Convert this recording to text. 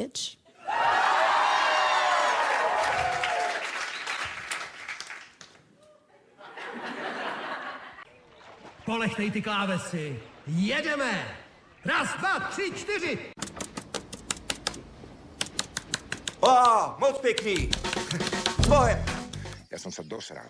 bitch. Polechtej ty klávesy. Jedeme! Raz, dva, tři, čtyři! Oh, moc pěkný! Bohem! Já jsem se dosral.